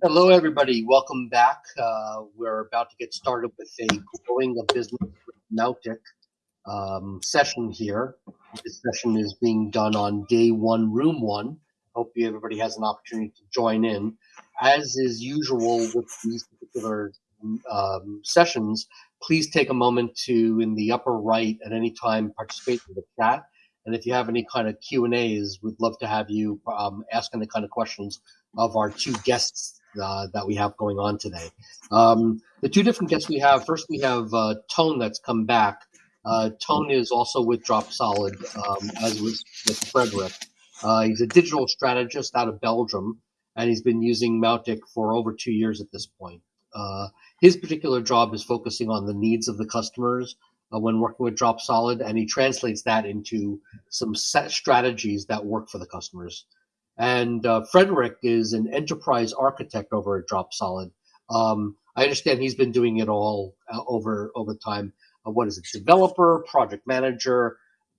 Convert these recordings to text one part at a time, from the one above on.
Hello, everybody. Welcome back. Uh, we're about to get started with a growing a business with Mautic um, session here. This session is being done on day one, room one. Hope everybody has an opportunity to join in. As is usual with these particular um, sessions, please take a moment to, in the upper right, at any time, participate in the chat. And if you have any kind of Q and A's, we'd love to have you um, ask any kind of questions of our two guests uh, that we have going on today. Um, the two different guests we have, first we have uh, Tone that's come back. Uh, Tone is also with Dropsolid, um, as was with Frederick. Uh, he's a digital strategist out of Belgium, and he's been using Mautic for over two years at this point. Uh, his particular job is focusing on the needs of the customers uh, when working with Dropsolid, and he translates that into some set strategies that work for the customers. And uh, Frederick is an enterprise architect over at Dropsolid. Um, I understand he's been doing it all uh, over over time. Uh, what is it? Developer, project manager,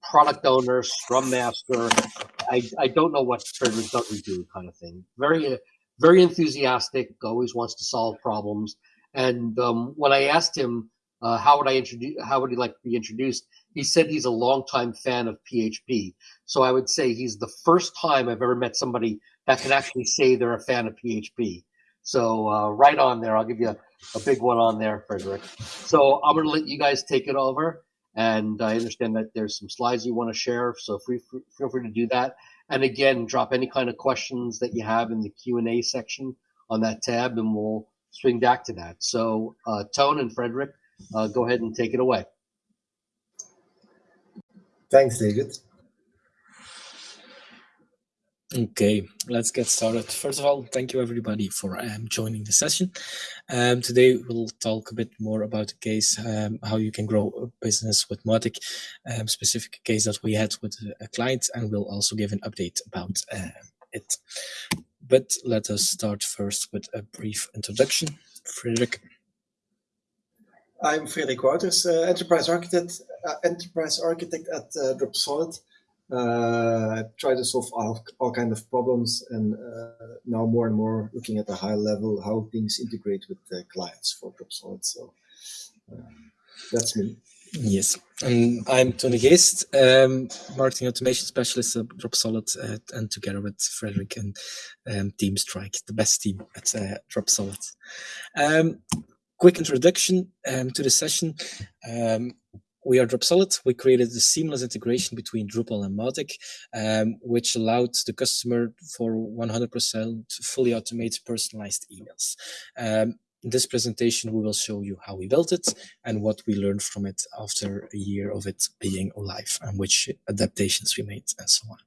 product owner, scrum master. I, I don't know what Frederick doesn't do, kind of thing. Very very enthusiastic. Always wants to solve problems. And um, when I asked him uh, how would I introduce, how would he like to be introduced, he said he's a longtime fan of PHP. So I would say he's the first time I've ever met somebody that can actually say they're a fan of PHP. So uh, right on there, I'll give you a, a, big one on there, Frederick. So I'm going to let you guys take it over. And I understand that there's some slides you want to share, so free, feel free to do that. And again, drop any kind of questions that you have in the Q&A section on that tab, and we'll swing back to that. So uh, Tone and Frederick, uh, go ahead and take it away. Thanks, David. Okay, let's get started. First of all, thank you everybody for um, joining the session. Um, today we'll talk a bit more about the case, um, how you can grow a business with Mautic, um, specific case that we had with a client, and we'll also give an update about uh, it. But let us start first with a brief introduction. Frederick. I'm Frederik Wouters, uh, enterprise architect, uh, enterprise architect at uh, Dropsolid. Uh, try to solve all, all kind of problems, and uh, now more and more looking at the high level how things integrate with the clients for Dropsolid. So uh, that's me. Yes, and I'm Tony Geest, um, marketing automation specialist at Dropsolid, uh, and together with Frederick and um, Team Strike, the best team at uh, Dropsolid. Um, quick introduction um, to the session. Um, we are Dropsolid. We created a seamless integration between Drupal and Mautic, um, which allowed the customer for 100% fully automated personalized emails. Um, in this presentation, we will show you how we built it and what we learned from it after a year of it being live and which adaptations we made and so on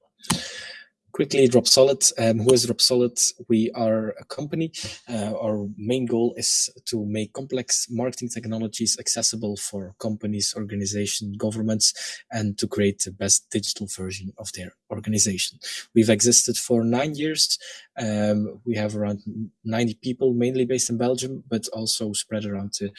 quickly Dropsolid um, who is Dropsolid we are a company. Uh, our main goal is to make complex marketing technologies accessible for companies organizations governments and to create the best digital version of their organization. We've existed for nine years. Um, we have around 90 people mainly based in belgium but also spread around the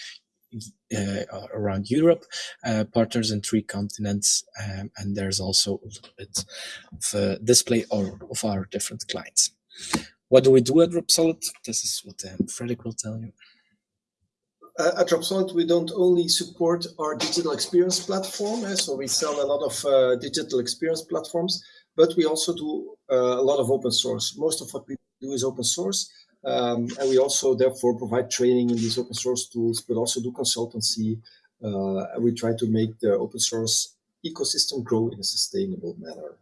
uh, around Europe, uh, partners in three continents, um, and there's also a little bit of a display of, of our different clients. What do we do at Dropsolid? This is what um, Frederick will tell you. Uh, at Dropsolid, we don't only support our digital experience platform, eh, so we sell a lot of uh, digital experience platforms, but we also do uh, a lot of open source. Most of what we do is open source, um, and we also therefore provide training in these open source tools, but also do consultancy. Uh, we try to make the open source ecosystem grow in a sustainable manner.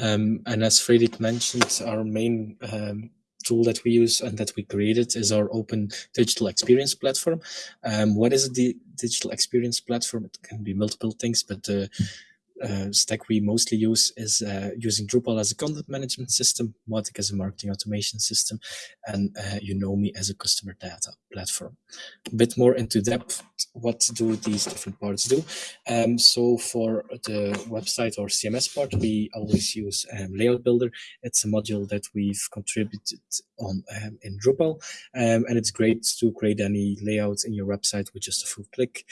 Um, and as Frederick mentioned, our main um, tool that we use and that we created is our open digital experience platform. Um, what is the digital experience platform? It can be multiple things, but uh, uh, stack we mostly use is uh, using Drupal as a content management system, Mautic as a marketing automation system, and uh, Unomi as a customer data platform. A bit more into depth, what do these different parts do? Um, so for the website or CMS part, we always use um, Layout Builder. It's a module that we've contributed on um, in Drupal, um, and it's great to create any layout in your website with just a few click,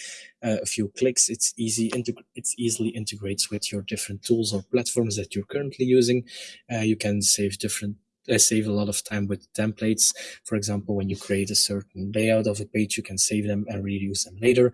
uh, a few clicks. It's easy, it's easily integrates with your different tools or platforms that you're currently using. Uh, you can save different uh, save a lot of time with templates. For example, when you create a certain layout of a page, you can save them and reuse them later.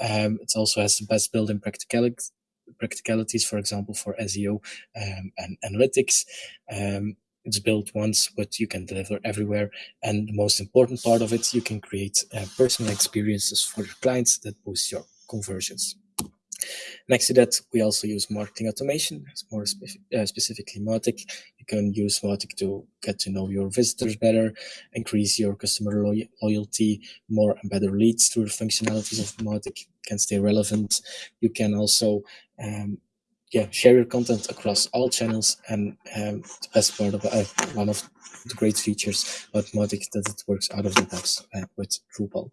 Um, it also has the best built-in practicalities, practicalities, for example, for SEO um, and analytics. Um, it's built once, but you can deliver everywhere. And the most important part of it, you can create uh, personal experiences for your clients that boost your conversions. Next to that, we also use marketing automation, more spe uh, specifically Mautic. You can use Mautic to get to know your visitors better, increase your customer lo loyalty, more and better leads through the functionalities of Mautic, can stay relevant. You can also um, yeah, share your content across all channels. And um, the best part of uh, one of the great features about Mautic that it works out of the box uh, with Drupal.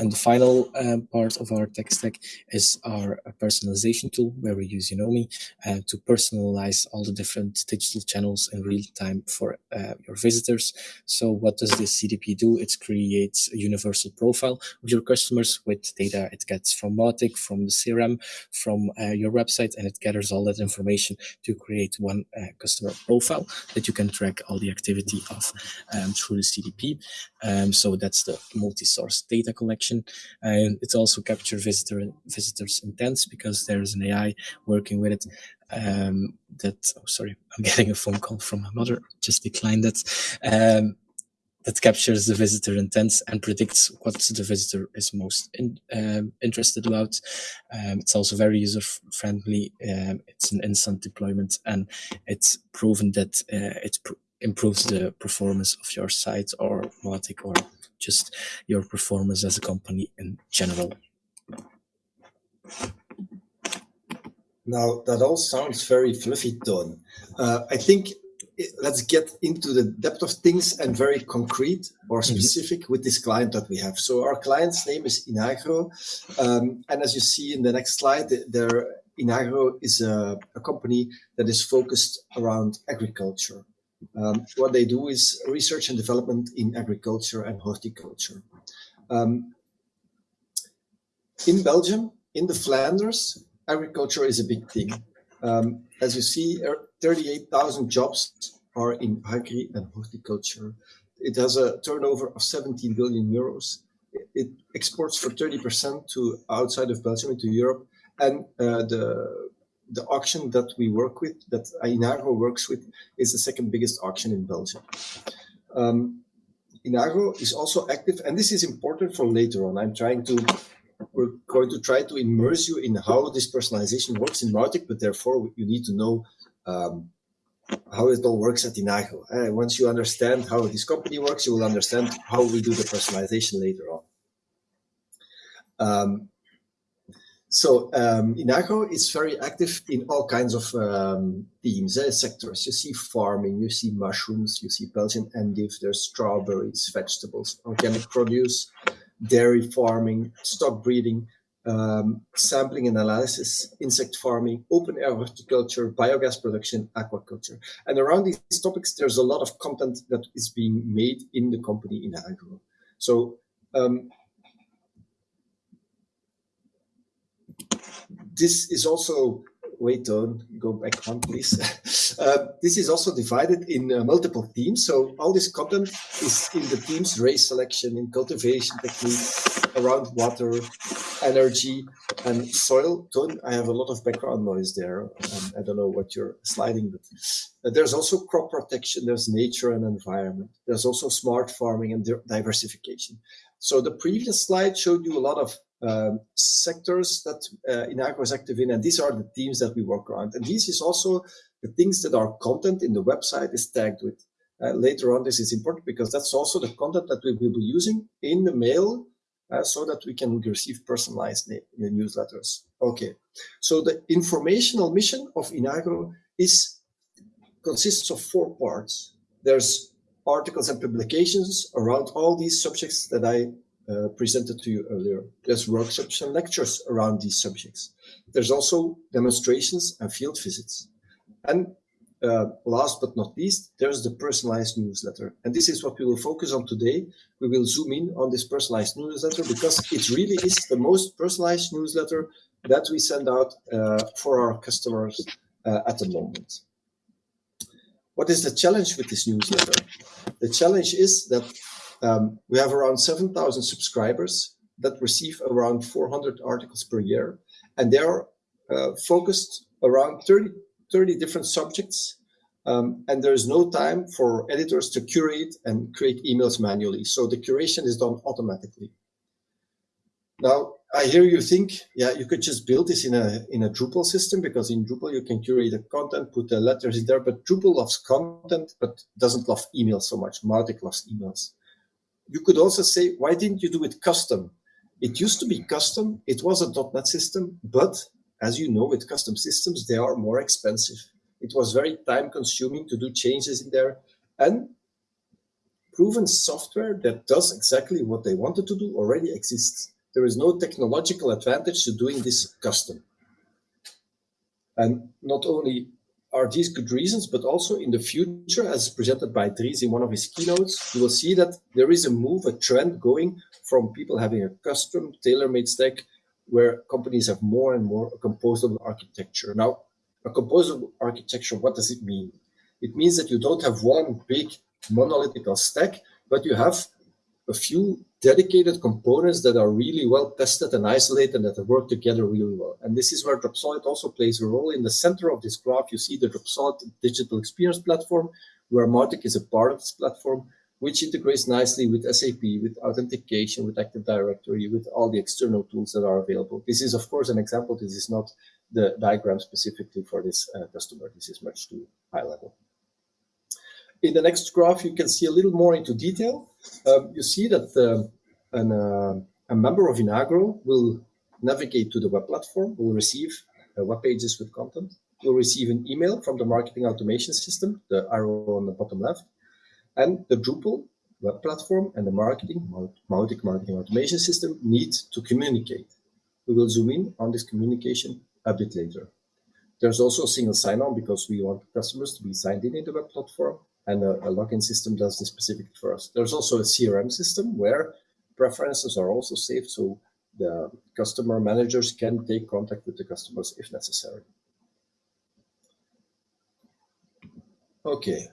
And the final um, part of our tech stack is our uh, personalization tool, where we use Unomi uh, to personalize all the different digital channels in real time for uh, your visitors. So what does this CDP do? It creates a universal profile of your customers with data it gets from Mautic, from the CRM, from uh, your website, and it gathers all that information to create one uh, customer profile that you can track all the activity of um, through the CDP. Um, so that's the multi-source data collection and it also captures visitor visitors intents because there's an AI working with it. Um, that oh sorry, I'm getting a phone call from my mother. Just decline that. Um, that captures the visitor intents and predicts what the visitor is most in, um, interested about. Um, it's also very user friendly. Um, it's an instant deployment and it's proven that uh, it pr improves the performance of your site or Mautic or just your performance as a company in general. Now, that all sounds very fluffy, Ton. Uh, I think let's get into the depth of things and very concrete or mm-hmm. specific mm -hmm. with this client that we have. So our client's name is Inagro. Um, and as you see in the next slide, their Inagro is a, a company that is focused around agriculture. Um, what they do is research and development in agriculture and horticulture. Um, in Belgium, in the Flanders, agriculture is a big thing. Um, as you see, er, 38,000 jobs are in agri and horticulture. It has a turnover of 17 billion euros. It exports for 30% to outside of Belgium into Europe. And uh, the the auction that we work with, that Inagro works with, is the second biggest auction in Belgium. Um, Inagro is also active, and this is important for later on. I'm trying to, we're going to try to immerse you in how this personalization works in Mautic, but therefore you need to know um, how it all works at Inagro. Uh, once you understand how this company works, you will understand how we do the personalization later on. Um, so um, Inagro is very active in all kinds of um, themes, eh, sectors. You see farming, you see mushrooms, you see Belgian endive, there's strawberries, vegetables, organic produce, dairy farming, stock breeding, um, sampling and analysis, insect farming, open air horticulture, biogas production, aquaculture. And around these topics, there's a lot of content that is being made in the company Inagro. So um, this is also, wait on, go back one please. uh, this is also divided in uh, multiple teams. So all this content is in the teams race selection, in cultivation technique, around water, energy and soil. I have a lot of background noise there. Um, I don't know what you're sliding, but uh, there's also crop protection, there's nature and environment. There's also smart farming and diversification. So the previous slide showed you a lot of um, sectors that uh, Inagro is active in, and these are the teams that we work around. And this is also the things that our content in the website is tagged with. Uh, later on, this is important because that's also the content that we will be using in the mail uh, so that we can receive personalized newsletters. Okay, so the informational mission of Inagro is consists of four parts. There's articles and publications around all these subjects that I uh, presented to you earlier. There's workshops and lectures around these subjects. There's also demonstrations and field visits. And uh, last but not least, there's the personalized newsletter. And this is what we will focus on today. We will zoom in on this personalized newsletter because it really is the most personalized newsletter that we send out uh, for our customers uh, at the moment. what is the challenge with this newsletter? The challenge is that um, we have around 7,000 subscribers that receive around 400 articles per year, and they are uh, focused around 30, 30 different subjects. Um, and there is no time for editors to curate and create emails manually. So the curation is done automatically. Now, I hear you think, yeah, you could just build this in a in a Drupal system because in Drupal you can curate the content, put the letters in there, but Drupal loves content, but doesn't love emails so much. Mautic loves emails. You could also say, why didn't you do it custom? It used to be custom. It was a .NET system, but as you know, with custom systems, they are more expensive. It was very time consuming to do changes in there and proven software that does exactly what they wanted to do already exists there is no technological advantage to doing this custom. And not only are these good reasons, but also in the future, as presented by Dries in one of his keynotes, you will see that there is a move, a trend going from people having a custom tailor-made stack where companies have more and more a composable architecture. Now, a composable architecture, what does it mean? It means that you don't have one big monolithic stack, but you have a few dedicated components that are really well tested and isolated and that work together really well. And this is where Dropsolid also plays a role. In the center of this graph, you see the Dropsolid digital experience platform, where Mautic is a part of this platform, which integrates nicely with SAP, with authentication, with Active Directory, with all the external tools that are available. This is, of course, an example. This is not the diagram specifically for this uh, customer. This is much too high level. In the next graph, you can see a little more into detail. Um, you see that uh, an, a member of Inagro will navigate to the web platform, will receive uh, web pages with content, will receive an email from the marketing automation system, the arrow on the bottom left, and the Drupal web platform and the marketing, Mautic marketing automation system need to communicate. We will zoom in on this communication a bit later. There's also a single sign-on because we want customers to be signed in in the web platform and a, a login system does this specifically for us. There's also a CRM system where preferences are also saved, so the customer managers can take contact with the customers if necessary. Okay.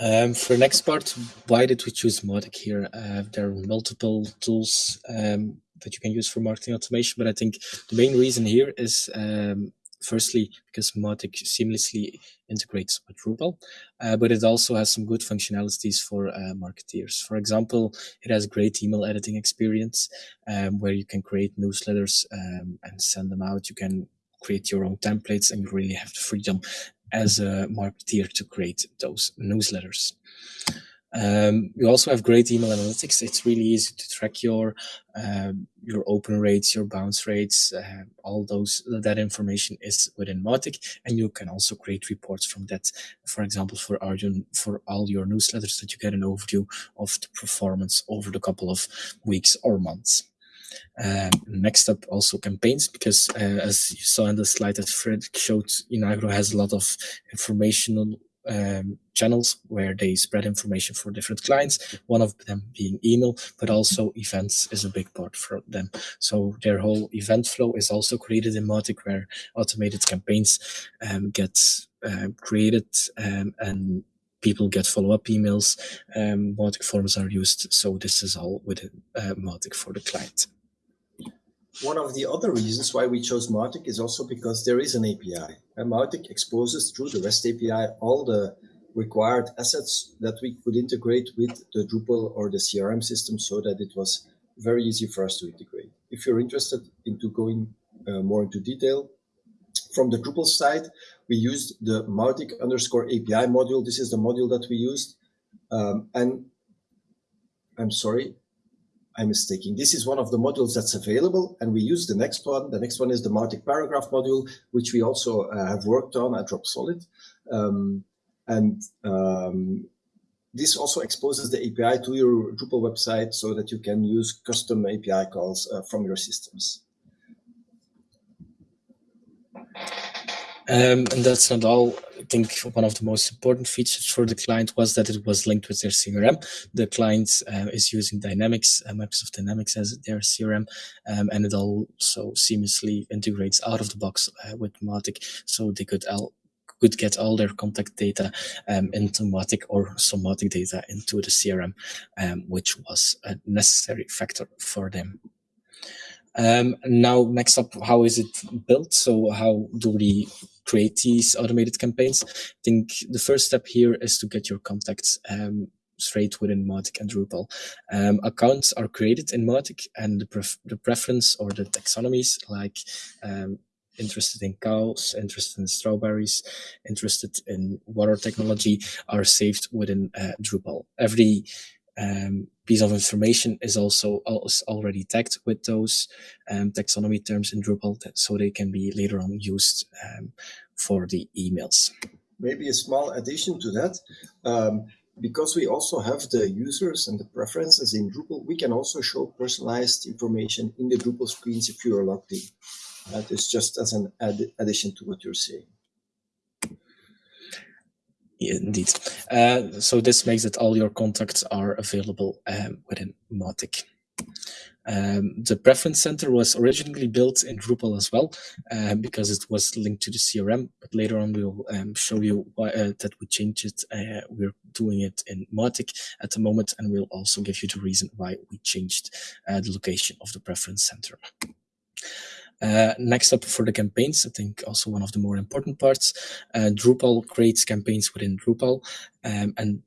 Um, for next part, why did we choose Mautic here? Uh, there are multiple tools um, that you can use for marketing automation, but I think the main reason here is um, firstly, because Mautic seamlessly integrates with Drupal, uh, but it also has some good functionalities for uh, marketeers. For example, it has great email editing experience um, where you can create newsletters um, and send them out. You can create your own templates and you really have the freedom as a marketeer to create those newsletters. Um, you also have great email analytics. It's really easy to track your um, your open rates, your bounce rates, uh, all those that information is within Mautic, and you can also create reports from that. For example, for our for all your newsletters, that you get an overview of the performance over the couple of weeks or months. Um, next up, also campaigns, because uh, as you saw in the slide that Fred showed, Inagro has a lot of informational um, channels where they spread information for different clients, one of them being email, but also events is a big part for them. So their whole event flow is also created in Mautic where automated campaigns um, get uh, created um, and people get follow-up emails. Um, forms are used. So this is all within uh, Mautic for the client. One of the other reasons why we chose Mautic is also because there is an API. Mautic exposes through the REST API all the required assets that we could integrate with the Drupal or the CRM system so that it was very easy for us to integrate. If you're interested into going uh, more into detail, from the Drupal side, we used the Mautic underscore API module. This is the module that we used. Um, and I'm sorry, I'm mistaken. This is one of the modules that's available, and we use the next one. The next one is the Mautic Paragraph module, which we also uh, have worked on at Dropsolid. Um, and um, this also exposes the API to your Drupal website so that you can use custom API calls uh, from your systems. Um, and that's not all. I think one of the most important features for the client was that it was linked with their CRM. The client uh, is using Dynamics, uh, Microsoft Dynamics as their CRM, um, and it also seamlessly integrates out of the box uh, with Mautic, so they could all could get all their contact data um, into Mautic or some Mautic data into the CRM, um, which was a necessary factor for them. Um, now, next up, how is it built? So how do we create these automated campaigns? I think the first step here is to get your contacts um, straight within Mautic and Drupal. Um, accounts are created in Mautic and the, pref the preference or the taxonomies like um, interested in cows, interested in strawberries, interested in water technology are saved within uh, Drupal. Every um, piece of information is also already tagged with those um, taxonomy terms in Drupal so they can be later on used um, for the emails. Maybe a small addition to that. Um, because we also have the users and the preferences in Drupal, we can also show personalized information in the Drupal screens if you are logged in. That is just as an ad addition to what you're saying. Yeah, indeed. Uh, so this makes it all your contacts are available um, within Mautic. Um, the preference center was originally built in Drupal as well, um, because it was linked to the CRM, but later on we'll um, show you why, uh, that we changed it. Uh, we're doing it in Mautic at the moment, and we'll also give you the reason why we changed uh, the location of the preference center. Uh, next up for the campaigns, I think also one of the more important parts, uh, Drupal creates campaigns within Drupal um, and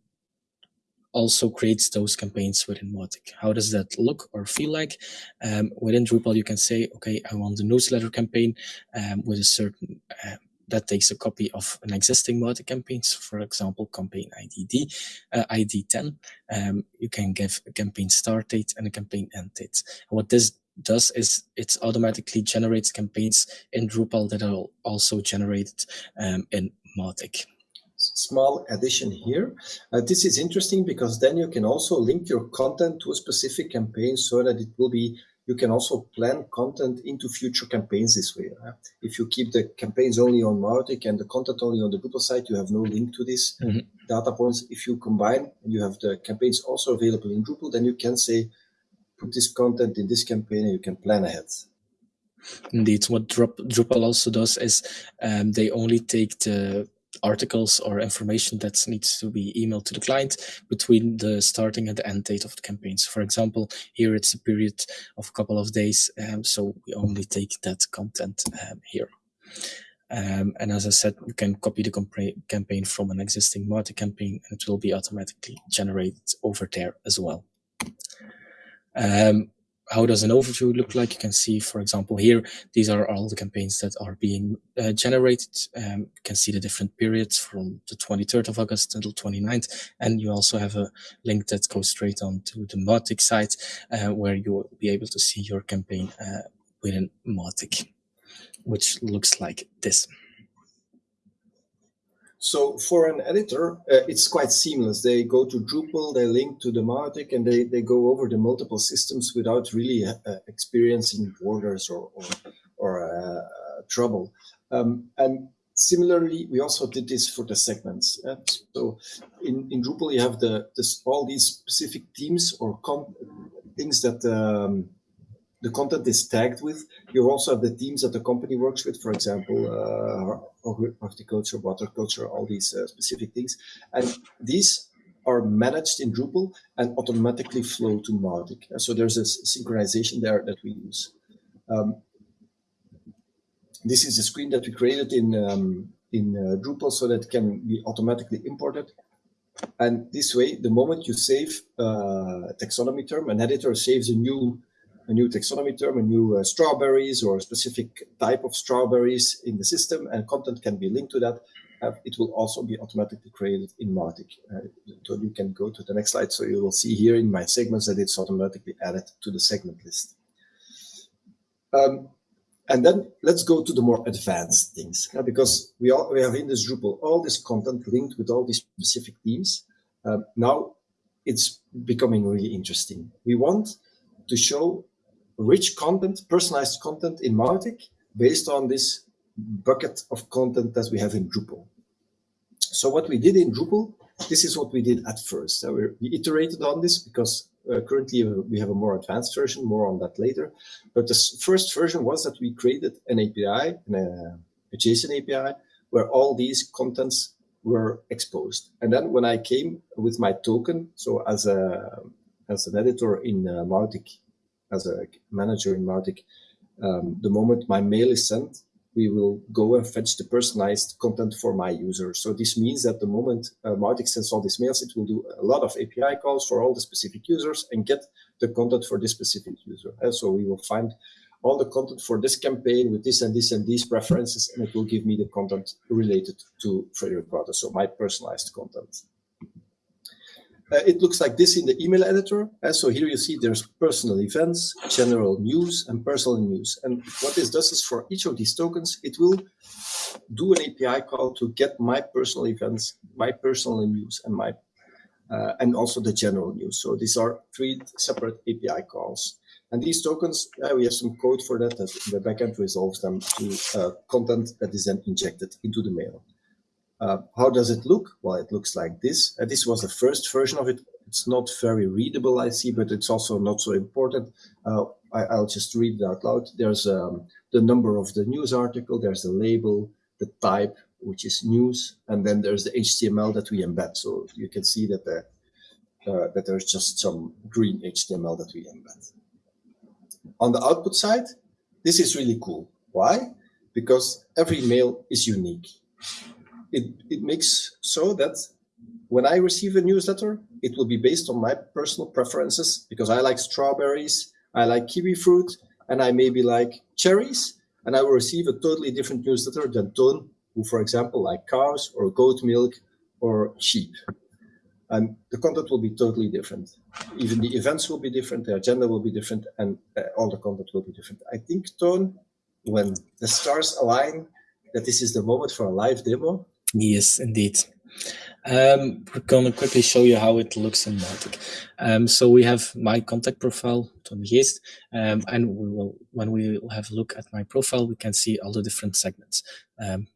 also creates those campaigns within Mautic. How does that look or feel like? Um, within Drupal, you can say, okay, I want the newsletter campaign um, with a certain, uh, that takes a copy of an existing Mautic campaigns, for example, campaign IDD, uh, ID 10. Um, you can give a campaign start date and a campaign end date. What this does is it automatically generates campaigns in Drupal that are also generated um, in Mautic. Small addition here. Uh, this is interesting because then you can also link your content to a specific campaign so that it will be, you can also plan content into future campaigns this way. Uh, if you keep the campaigns only on Mautic and the content only on the Drupal site, you have no link to this mm -hmm. data points. If you combine and you have the campaigns also available in Drupal, then you can say, put this content in this campaign and you can plan ahead. Indeed, what Drupal also does is um, they only take the articles or information that needs to be emailed to the client between the starting and the end date of the campaigns. For example, here it's a period of a couple of days, um, so we only take that content um, here. Um, and as I said, you can copy the campaign from an existing Mautic campaign and it will be automatically generated over there as well. Um, how does an overview look like? You can see, for example, here, these are all the campaigns that are being uh, generated. Um, you can see the different periods from the 23rd of August until 29th. And you also have a link that goes straight on to the Mautic site, uh, where you will be able to see your campaign uh, within Mautic, which looks like this. So for an editor, uh, it's quite seamless. They go to Drupal, they link to the Mautic, and they, they go over the multiple systems without really uh, uh experiencing borders or, or, or uh, trouble. Um, and similarly, we also did this for the segments. Uh, so in, in Drupal, you have the this, all these specific themes or things that um, the content is tagged with. You also have the themes that the company works with, for example, uh, horticulture, water culture, all these uh, specific things. And these are managed in Drupal and automatically flow to Mautic. So there's a synchronization there that we use. Um, this is the screen that we created in um, in uh, Drupal so that it can be automatically imported. And this way, the moment you save uh, a taxonomy term, an editor saves a new a new taxonomy term, a new uh, strawberries or a specific type of strawberries in the system, and content can be linked to that. Uh, it will also be automatically created in Mautic. Uh, so you can go to the next slide. So you will see here in my segments that it's automatically added to the segment list. Um, and then let's go to the more advanced things, uh, because we, all, we have in this Drupal all this content linked with all these specific themes. Um, now it's becoming really interesting. We want to show rich content, personalized content in Mautic based on this bucket of content that we have in Drupal. So what we did in Drupal, this is what we did at first. Uh, we iterated on this because uh, currently uh, we have a more advanced version, more on that later. But the first version was that we created an API, an, uh, a JSON API, where all these contents were exposed. And then when I came with my token, so as a as an editor in uh, Mautic, as a manager in Mautic, um, the moment my mail is sent, we will go and fetch the personalized content for my user. So this means that the moment uh, Mautic sends all these mails, it will do a lot of API calls for all the specific users and get the content for this specific user. And so we will find all the content for this campaign with this and this and these preferences, and it will give me the content related to Frederik Wouters, so my personalized content. Uh, it looks like this in the email editor. Uh, so here you see there's personal events, general news, and personal news. And what this does is for each of these tokens, it will do an API call to get my personal events, my personal news, and my uh, and also the general news. So these are three separate API calls. And these tokens, uh, we have some code for that that the backend resolves them to uh, content that is then injected into the mail. Uh, how does it look? Well, it looks like this. Uh, this was the first version of it. It's not very readable, I see, but it's also not so important. Uh, I, will just read it out loud. There's um, the number of the news article, there's the label, the type, which is news, and then there's the HTML that we embed. So you can see that, the, uh, that there's just some green HTML that we embed. On the output side, this is really cool. Why? Because every mail is unique it, it makes so that when I receive a newsletter, it will be based on my personal preferences because I like strawberries, I like kiwi fruit, and I maybe like cherries, and I will receive a totally different newsletter than Ton, who, for example, like cows or goat milk or sheep. And the content will be totally different. Even the events will be different, the agenda will be different, and uh, all the content will be different. I think, Ton, when the stars align, that this is the moment for a live demo, Yes, indeed. Um, we're going to quickly show you how it looks in Mautic. Um, so we have my contact profile, Tony Geest, um, and we will, when we have a look at my profile, we can see all the different segments. Um,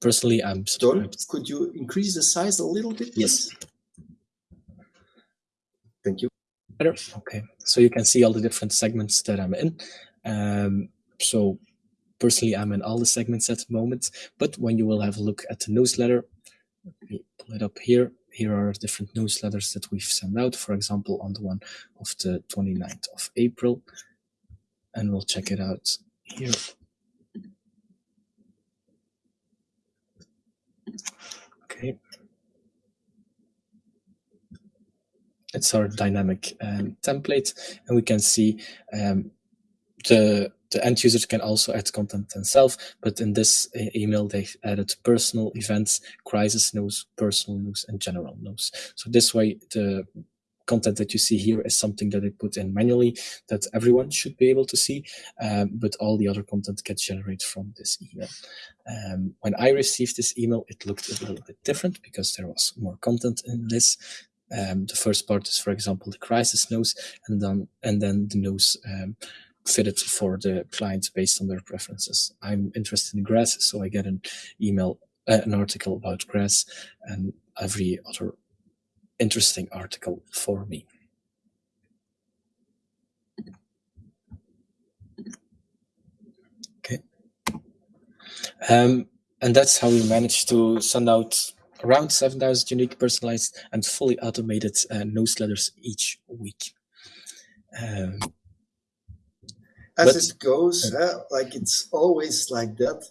personally, I'm. Don, could you increase the size a little bit? Yes. Thank you. Better. Okay. So you can see all the different segments that I'm in. Um, so personally, I'm in all the segments at the moment, but when you will have a look at the newsletter, let me pull it up here. Here are different newsletters that we've sent out, for example, on the one of the 29th of April, and we'll check it out here. Okay. It's our dynamic um, template, and we can see um, the the end users can also add content themselves, but in this email, they added personal events, crisis news, personal news, and general news. So this way, the content that you see here is something that I put in manually that everyone should be able to see, um, but all the other content gets generated from this email. Um, when I received this email, it looked a little bit different because there was more content in this. Um, the first part is, for example, the crisis news, and then and then the news um, fitted for the client based on their preferences. I'm interested in grass, so I get an email, uh, an article about grass and every other interesting article for me. Okay. Um, and that's how we managed to send out around 7,000 unique personalized and fully automated uh, newsletters each week. Um, as but, it goes, uh, like it's always like that.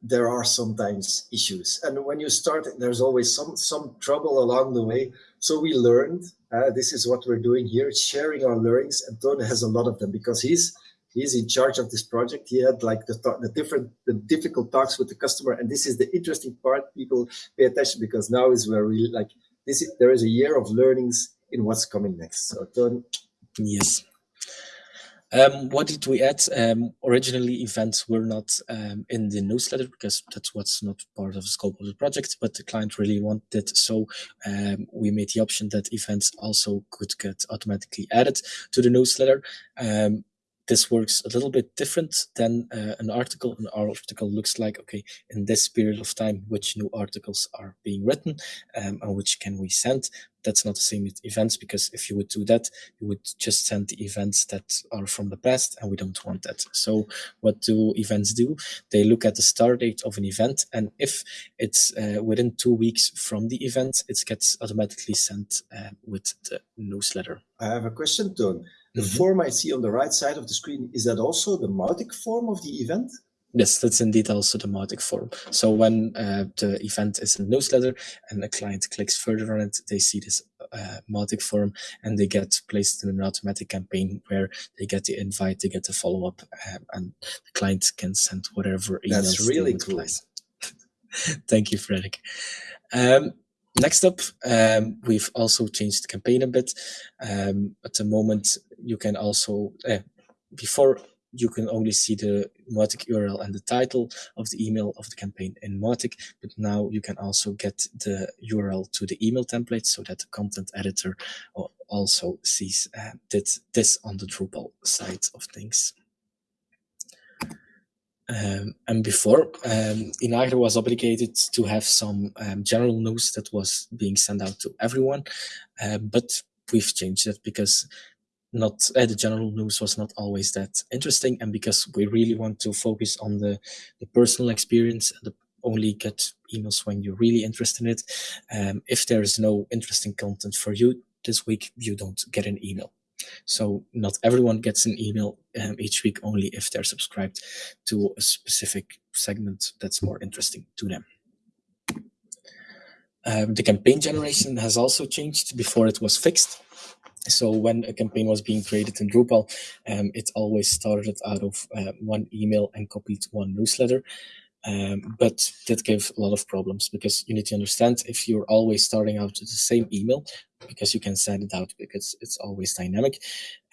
There are sometimes issues, and when you start, there's always some some trouble along the way. So we learned. Uh, this is what we're doing here, sharing our learnings. And Tony has a lot of them because he's he's in charge of this project. He had like the the different the difficult talks with the customer, and this is the interesting part. People pay attention because now is where we like this. Is, there is a year of learnings in what's coming next. So Tony. Yes. Um, what did we add? Um, originally, events were not um, in the newsletter because that's what's not part of the scope of the project, but the client really wanted. So um, we made the option that events also could get automatically added to the newsletter. Um, this works a little bit different than uh, an article. An article looks like, okay, in this period of time, which new articles are being written um, and which can we send. That's not the same with events because if you would do that, you would just send the events that are from the past and we don't want that. So what do events do? They look at the start date of an event and if it's uh, within two weeks from the event, it gets automatically sent uh, with the newsletter. I have a question, Toon. The Mhm. form I see on the right side of the screen, is that also the Mautic form of the event? Yes, that's indeed also the Mautic form. So when uh, the event is a newsletter and a client clicks further on it, they see this uh, Mautic form and they get placed in an automatic campaign where they get the invite, they get the follow up, um, and the client can send whatever emails. That's really cool. Thank you, Frederick. Um, next up, um, we've also changed the campaign a bit. Um, at the moment, you can also, uh, before you can only see the Mautic URL and the title of the email of the campaign in Mautic, but now you can also get the URL to the email template so that the content editor also sees uh, this on the Drupal side of things. Um, and before, um, Inagro was obligated to have some um, general news that was being sent out to everyone, um, but we've changed that because not uh, the general news was not always that interesting, and because we really want to focus on the the personal experience, the only get emails when you're really interested in it. Um, if there is no interesting content for you this week, you don't get an email. So not everyone gets an email um, each week, only if they're subscribed to a specific segment that's more interesting to them. Um, the campaign generation has also changed. Before it was fixed. So when a campaign was being created in Drupal, um, it always started out of uh, one email and copied one newsletter. Um, but that gave a lot of problems because you need to understand if you're always starting out with the same email, because you can send it out because it's always dynamic.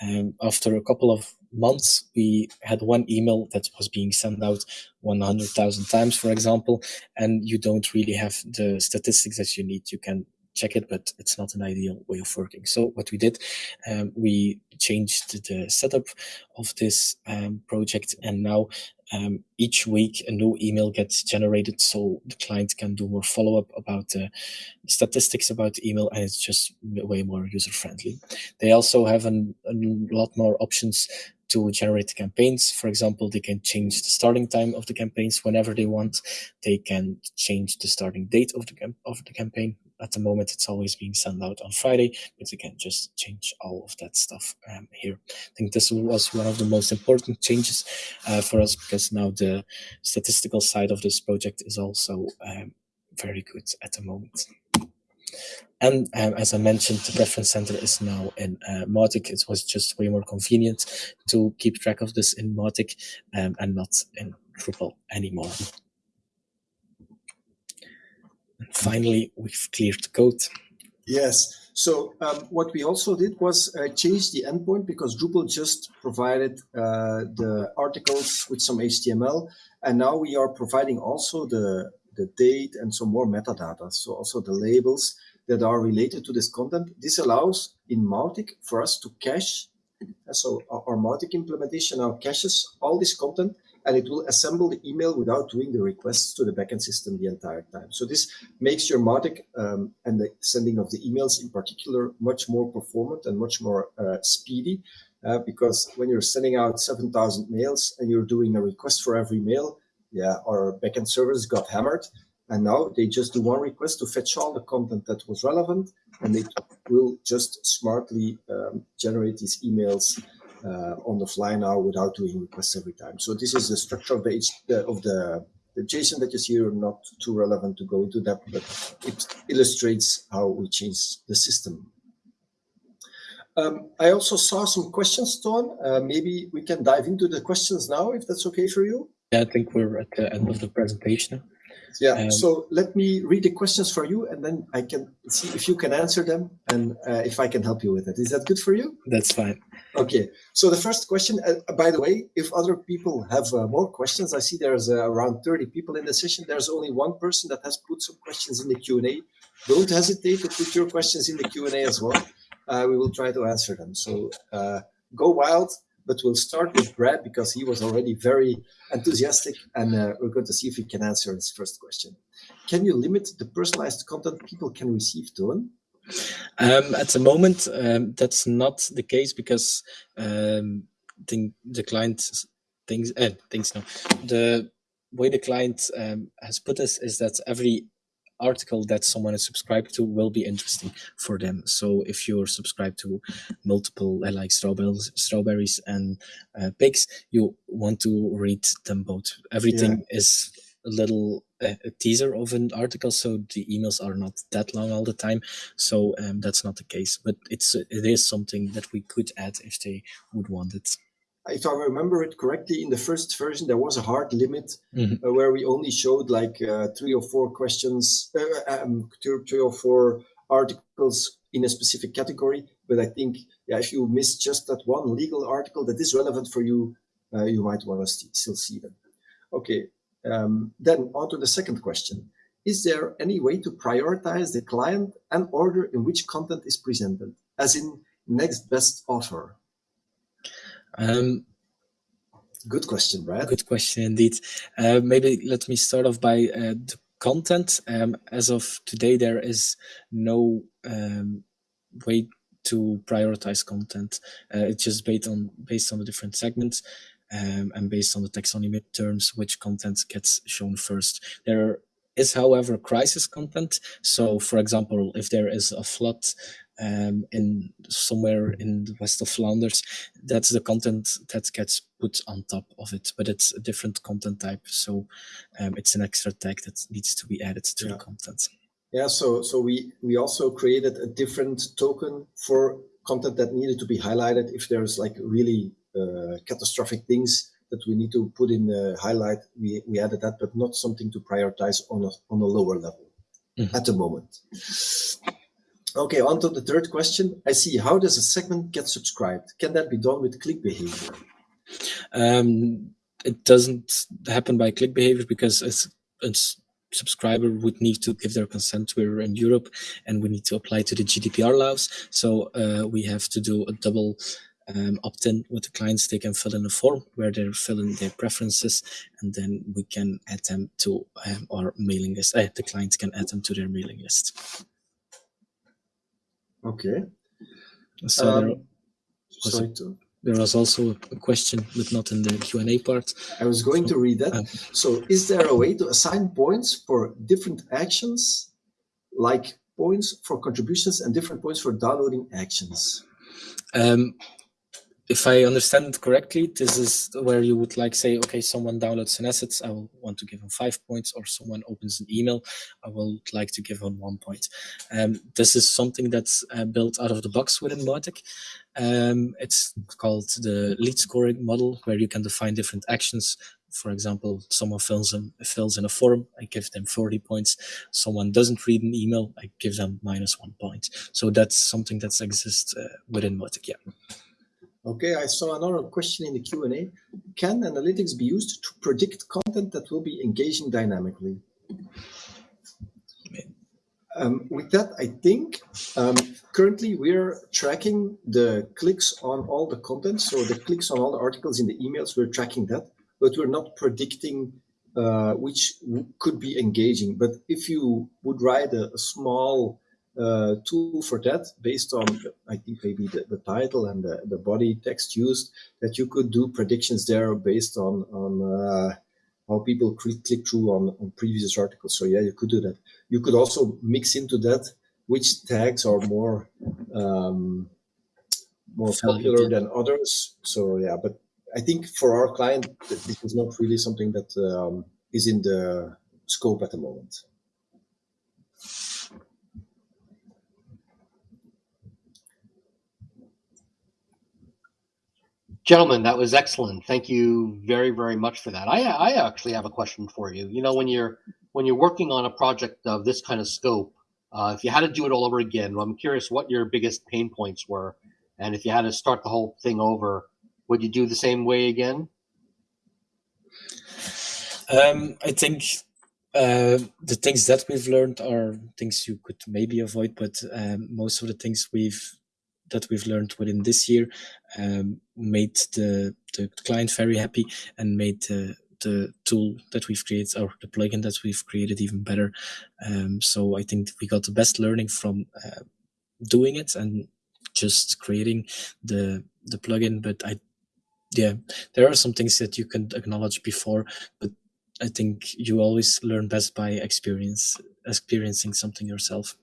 Um, after a couple of months, we had one email that was being sent out 100,000 times, for example, and you don't really have the statistics that you need. You can check it, but it's not an ideal way of working. So what we did, um, we changed the setup of this um, project, and now um, each week a new email gets generated, so the client can do more follow up about the statistics about email, and it's just way more user friendly. They also have an, a lot more options to generate campaigns. For example, they can change the starting time of the campaigns whenever they want. They can change the starting date of the of the campaign. At the moment, it's always being sent out on Friday, but they can just change all of that stuff um, here. I think this was one of the most important changes uh, for us because now the statistical side of this project is also um, very good at the moment. And um, as I mentioned, the preference center is now in uh, Mautic. It was just way more convenient to keep track of this in Mautic um, and not in Drupal anymore. And finally, we've cleared the code. Yes. So um, what we also did was uh, change the endpoint because Drupal just provided uh, the articles with some HTML, and now we are providing also the the date and some more metadata. So also the labels that are related to this content. This allows in Mautic for us to cache. So our, our Mautic implementation now caches all this content and it will assemble the email without doing the requests to the backend system the entire time. So this makes your Mautic um, and the sending of the emails in particular much more performant and much more uh, speedy. Uh, because when you're sending out 7,000 mails and you're doing a request for every mail, yeah, our backend servers got hammered. And now they just do one request to fetch all the content that was relevant, and they will just smartly um, generate these emails on the fly now without doing requests every time. So this is the structure of the H, the, of the the JSON that you see here. Not too relevant to go into that, but it illustrates how we change the system. Um, I also saw some questions, Ton. Uh, maybe we can dive into the questions now, if that's okay for you. Yeah, I think we're at the end of the presentation. Yeah. Um, so let me read the questions for you, and then I can see if you can answer them and uh, if I can help you with it. Is that good for you? That's fine. Okay. So the first question, uh, by the way, if other people have uh, more questions, I see there's uh, around 30 people in the session. There's only one person that has put some questions in the Q&A. Don't hesitate to put your questions in the Q&A as well. Uh, we will try to answer them. So uh, go wild. But we'll start with Brad because he was already very enthusiastic and uh, we're going to see if he can answer this first question. Can you limit the personalized content people can receive, Dylan? Um, at the moment, um, that's not the case because um, the, the client thinks, uh, no, the way the client um, has put this is that every article that someone is subscribed to will be interesting for them. So if you're subscribed to multiple uh, like strawberries, strawberries and uh, pigs, you want to read them both. Everything yeah. is a little uh, a teaser of an article, so the emails are not that long all the time. So um, that's not the case, but it's it is something that we could add if they would want it if I remember it correctly, in the first version there was a hard limit mm -hmm. uh, where we only showed like uh, three or four questions, uh, um, three, three, or four articles in a specific category. But I think yeah, if you miss just that one legal article that is relevant for you, uh, you might want to st still see them. Okay, um, then on to the second question. Is there any way to prioritize the client and order in which content is presented, as in next best offer? Um, good question, Brad. Good question indeed. Uh, maybe let me start off by uh, the content. Um, as of today, there is no um, way to prioritize content. Uh, it's just based on based on the different segments. Um, and based on the taxonomy terms, which content gets shown first. There is, however, crisis content. So, for example, if there is a flood um, in somewhere in the west of Flanders, that's the content that gets put on top of it, but it's a different content type. So um, it's an extra tag that needs to be added to yeah. the content. Yeah, so so we we also created a different token for content that needed to be highlighted if there's like really uh, catastrophic things that we need to put in the highlight. We we added that, but not something to prioritize on a on a lower level mm -hmm. at the moment. Okay, on to the third question. I see. How does a segment get subscribed? Can that be done with click behavior? Um, it doesn't happen by click behavior because it's, it's subscriber would need to give their consent. We're in Europe and we need to apply to the GDPR laws. So uh, we have to do a double um, opt-in with the clients. They can fill in a form where they fill in their preferences and then we can add them to um, our mailing list. Uh, the clients can add them to their mailing list. Okay. So um, there, was sorry to... there was also a question, but not in the Q&A part. I was going so, to read that. Uh, so is there a way to assign points for different actions, like points for contributions and different points for downloading actions? Um, if I understand correctly, this is where you would like say, okay, someone downloads an asset, I will want to give him five points, or someone opens an email, I will like to give him one point. Um, this is something that's uh, built out of the box within Mautic. Um, it's called the lead scoring model, where you can define different actions. For example, someone fills in, fills in a form, I give them 40 points. Someone doesn't read an email, I give them minus one point. So that's something that exists uh, within Mautic, yeah. Okay, I saw another question in the Q&A. Can analytics be used to predict content that will be engaging dynamically? Um, with that, I think um, currently we're tracking the clicks on all the content. So the clicks on all the articles in the emails, we're tracking that, but we're not predicting uh, which could be engaging. But if you would write a, a small uh, tool for that based on, I think maybe the, the title and the, the body text used, that you could do predictions there based on, on uh, how people click, click through on, on previous articles. So yeah, you could do that. You could also mix into that which tags are more um, more popular than others. So yeah, but I think for our client, this is not really something that um, is in the scope at the moment. Gentlemen, that was excellent. Thank you very, very much for that. I, I actually have a question for you. You know, when you're when you're working on a project of this kind of scope, uh, if you had to do it all over again, I'm curious what your biggest pain points were, and if you had to start the whole thing over, would you do the same way again? Um, I think uh, the things that we've learned are things you could maybe avoid, but um, most of the things we've that we've learned within this year um, made the, the client very happy and made the the tool that we've created or the plugin that we've created even better. Um, so I think we got the best learning from uh, doing it and just creating the the plugin. But I, yeah, there are some things that you can acknowledge before, but I think you always learn best by experience, experiencing something yourself.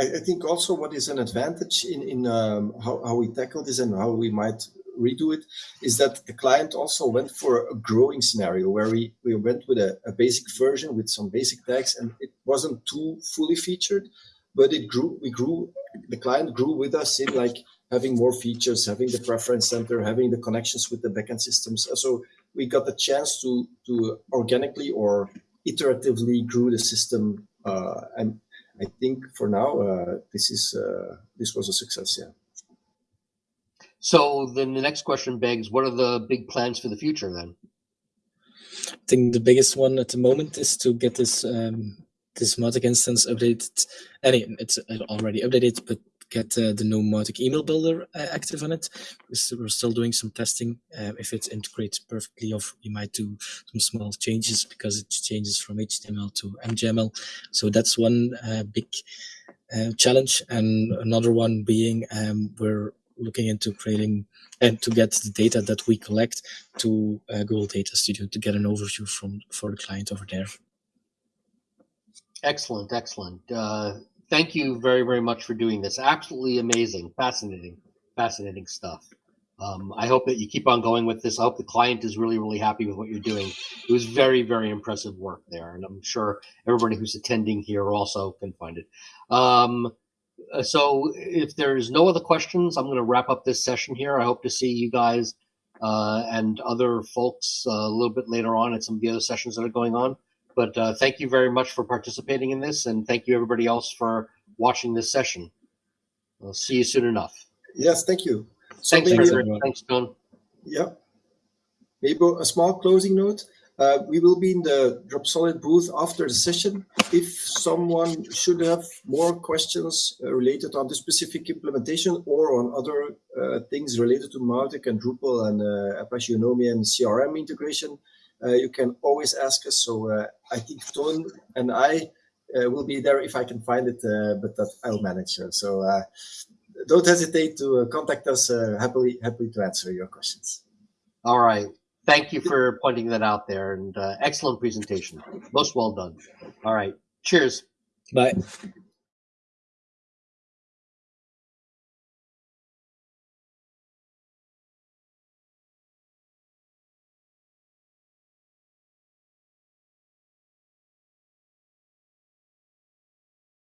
I, I think also what is an advantage in in um, how how we tackle this and how we might redo it is that the client also went for a growing scenario where we, we went with a, a basic version with some basic tags and it wasn't too fully featured, but it grew, we grew, the client grew with us in like having more features, having the preference center, having the connections with the backend systems. So we got the chance to, to organically or iteratively grew the system. Uh, and I think for now, uh, this is, uh, this was a success. Yeah. So then the next question begs, what are the big plans for the future then? I think the biggest one at the moment is to get this um, this Mautic instance updated. Any, it's already updated, but get uh, the new Mautic email builder uh, active on it. We're still doing some testing. Uh, if it integrates perfectly, or we might do some small changes because it changes from HTML to MJML. So that's one big challenge, and another one being um, we're looking into creating and to get the data that we collect to uh, Google Data Studio to get an overview from for the client over there. Excellent, excellent. Uh, thank you very, very much for doing this. Absolutely amazing, fascinating, fascinating stuff. Um, I hope that you keep on going with this. I hope the client is really, really happy with what you're doing. It was very, very impressive work there, and I'm sure everybody who's attending here also can find it. Um, uh, so if there's no other questions, I'm going to wrap up this session here. I hope to see you guys uh, and other folks uh, a little bit later on at some of the other sessions that are going on. But uh, thank you very much for participating in this, and thank you everybody else for watching this session. I'll see you soon enough. Yes, thank you. So thanks, maybe, thanks, John. Yeah. Maybe a small closing note. Uh, we will be in the Dropsolid booth after the session. If someone should have more questions uh, related on the specific implementation or on other uh, things related to Mautic and Drupal and uh, Apache Unomi and CRM integration, Uh, you can always ask us. So uh, I think Ton and I uh, will be there if I can find it, uh, but that I'll manage. So don't hesitate to contact us. happily, happily to answer your questions. All right thank you for pointing that out there and uh, excellent presentation. Most well done. All right. Cheers. Bye.